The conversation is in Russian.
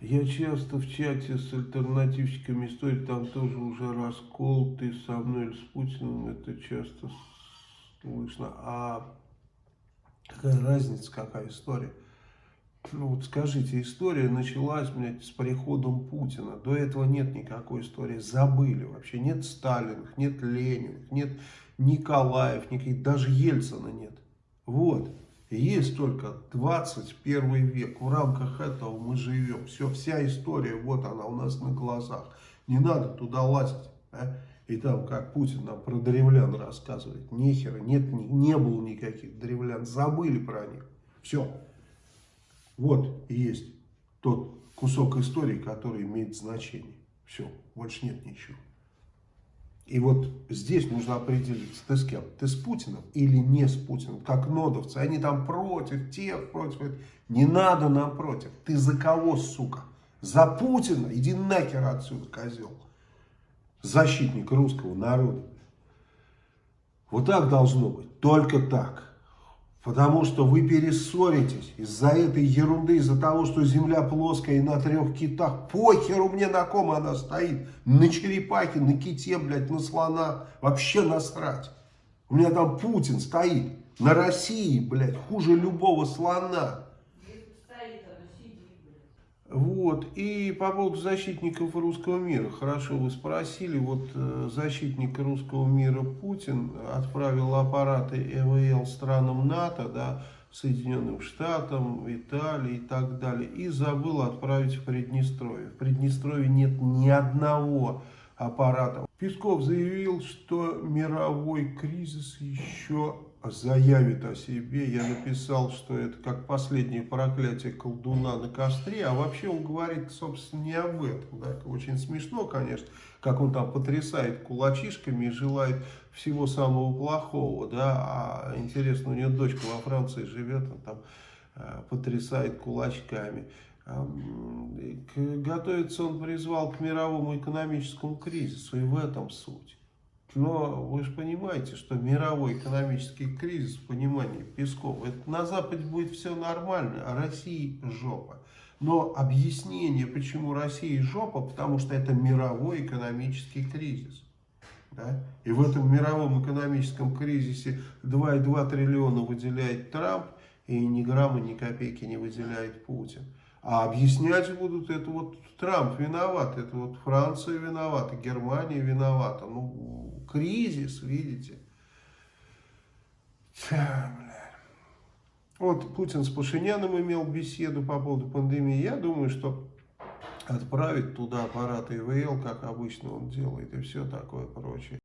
Я часто в чате с альтернативщиками истории, там тоже уже раскол, ты со мной или с Путиным, это часто слышно. А какая разница, какая история? Ну вот скажите, история началась, блядь, с приходом Путина. До этого нет никакой истории. Забыли вообще. Нет Сталиных, нет Лениных, нет Николаев, никаких, даже Ельцина нет. Вот. Есть только 21 век. В рамках этого мы живем. Все, вся история, вот она у нас на глазах. Не надо туда лазить. А? И там, как Путин нам про древлян рассказывает. Нехера, нет, не, не было никаких древлян. Забыли про них. Все. Вот есть тот кусок истории, который имеет значение. Все, больше нет ничего. И вот здесь нужно определиться, ты с кем? Ты с Путиным или не с Путиным? Как нодовцы, они там против, тех против. Не надо нам против. Ты за кого, сука? За Путина? Иди нахер отсюда, козел. Защитник русского народа. Вот так должно быть. Только так. Потому что вы перессоритесь из-за этой ерунды, из-за того, что земля плоская и на трех китах. Похеру мне на ком она стоит. На черепахе, на ките, блядь, на слона. Вообще насрать. У меня там Путин стоит. На России, блядь, хуже любого слона. Вот, и по поводу защитников русского мира, хорошо вы спросили, вот э, защитник русского мира Путин отправил аппараты ЭВЛ странам НАТО, да, Соединенным Штатам, Италии и так далее, и забыл отправить в Приднестровье. В Приднестровье нет ни одного аппарата. Песков заявил, что мировой кризис еще заявит о себе. Я написал, что это как последнее проклятие колдуна на костре, а вообще он говорит, собственно, не об этом. Да? Очень смешно, конечно, как он там потрясает кулачишками и желает всего самого плохого, да, а интересно, у него дочка во Франции живет, он там э, потрясает кулачками. Готовится он призвал к мировому экономическому кризису, и в этом суть. Но вы же понимаете, что мировой экономический кризис, в понимании Пескова, это на Западе будет все нормально, а России жопа. Но объяснение, почему Россия жопа, потому что это мировой экономический кризис. Да? И в этом мировом экономическом кризисе 2,2 триллиона выделяет Трамп, и ни грамма, ни копейки не выделяет Путин. А объяснять будут, это вот Трамп виноват, это вот Франция виновата, Германия виновата. Ну, кризис, видите. Вот Путин с Пашиняном имел беседу по поводу пандемии. Я думаю, что отправить туда аппараты ИВЛ, как обычно он делает, и все такое прочее.